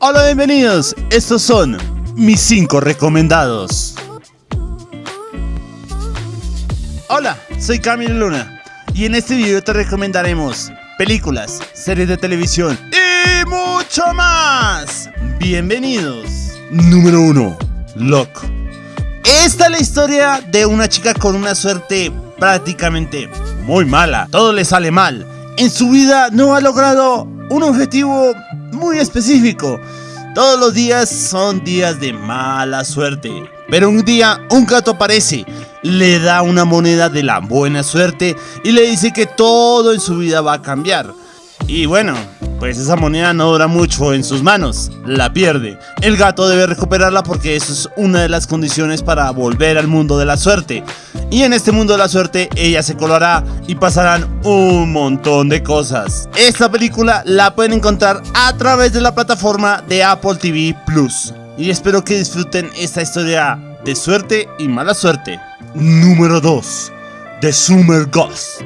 Hola, bienvenidos. Estos son mis 5 recomendados. Hola, soy Camilo Luna y en este video te recomendaremos películas, series de televisión y mucho más. Bienvenidos. Número 1. Lock. Esta es la historia de una chica con una suerte prácticamente muy mala. Todo le sale mal. En su vida no ha logrado un objetivo muy específico. Todos los días son días de mala suerte. Pero un día un gato aparece, le da una moneda de la buena suerte y le dice que todo en su vida va a cambiar. Y bueno, pues esa moneda no dura mucho en sus manos, la pierde. El gato debe recuperarla porque eso es una de las condiciones para volver al mundo de la suerte. Y en este mundo de la suerte ella se colará y pasarán un montón de cosas. Esta película la pueden encontrar a través de la plataforma de Apple TV Plus. Y espero que disfruten esta historia de suerte y mala suerte. Número 2. The Summer Ghost.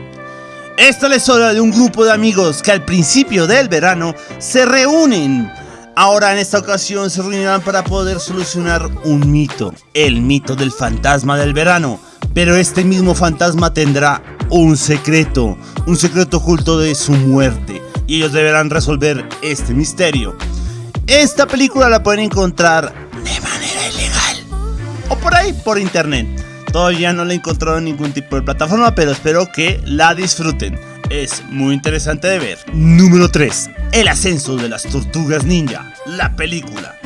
Esta es la historia de un grupo de amigos que al principio del verano se reúnen. Ahora en esta ocasión se reunirán para poder solucionar un mito, el mito del fantasma del verano. Pero este mismo fantasma tendrá un secreto, un secreto oculto de su muerte. Y ellos deberán resolver este misterio. Esta película la pueden encontrar de manera ilegal o por ahí por internet. Todavía no la he encontrado en ningún tipo de plataforma, pero espero que la disfruten. Es muy interesante de ver. Número 3. El ascenso de las tortugas ninja, la película.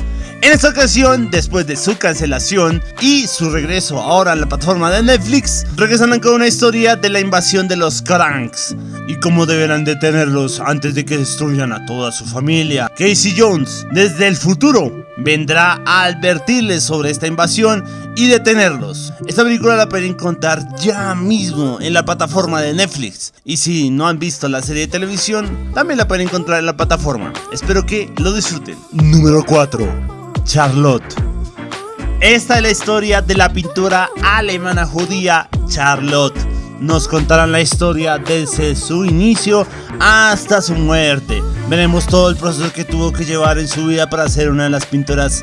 En esta ocasión, después de su cancelación y su regreso ahora a la plataforma de Netflix, regresan con una historia de la invasión de los Cranks y cómo deberán detenerlos antes de que destruyan a toda su familia. Casey Jones, desde el futuro, vendrá a advertirles sobre esta invasión y detenerlos. Esta película la pueden contar ya mismo en la plataforma de Netflix. Y si no han visto la serie de televisión, también la pueden encontrar en la plataforma. Espero que lo disfruten. Número 4. Charlotte. Esta es la historia de la pintura alemana judía Charlotte nos contarán la historia desde su inicio hasta su muerte. Veremos todo el proceso que tuvo que llevar en su vida para ser una de las pintoras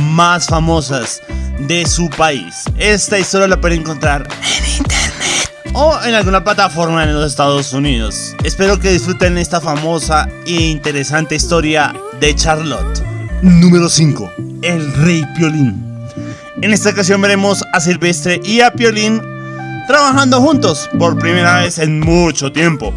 más famosas de su país. Esta historia la pueden encontrar en internet o en alguna plataforma en los Estados Unidos. Espero que disfruten esta famosa e interesante historia de Charlotte. Número 5. El Rey Piolín. En esta ocasión veremos a Silvestre y a Piolín trabajando juntos por primera vez en mucho tiempo.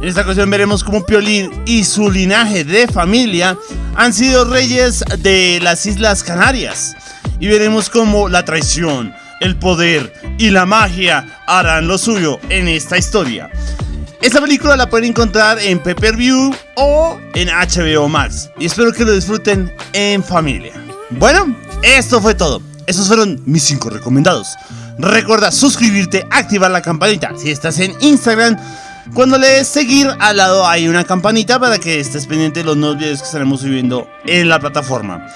En esta ocasión veremos cómo Piolín y su linaje de familia han sido reyes de las Islas Canarias. Y veremos cómo la traición, el poder y la magia harán lo suyo en esta historia. Esta película la pueden encontrar en Pepper View o en HBO Max. Y espero que lo disfruten en familia. Bueno, esto fue todo. Esos fueron mis 5 recomendados. Recuerda suscribirte, activar la campanita. Si estás en Instagram, cuando le des seguir, al lado hay una campanita para que estés pendiente de los nuevos videos que estaremos subiendo en la plataforma.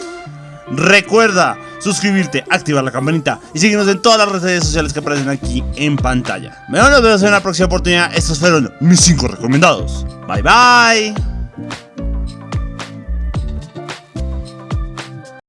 Recuerda suscribirte, activar la campanita y seguirnos en todas las redes sociales que aparecen aquí en pantalla. Nos vemos en la próxima oportunidad. Estos fueron mis 5 recomendados. Bye bye.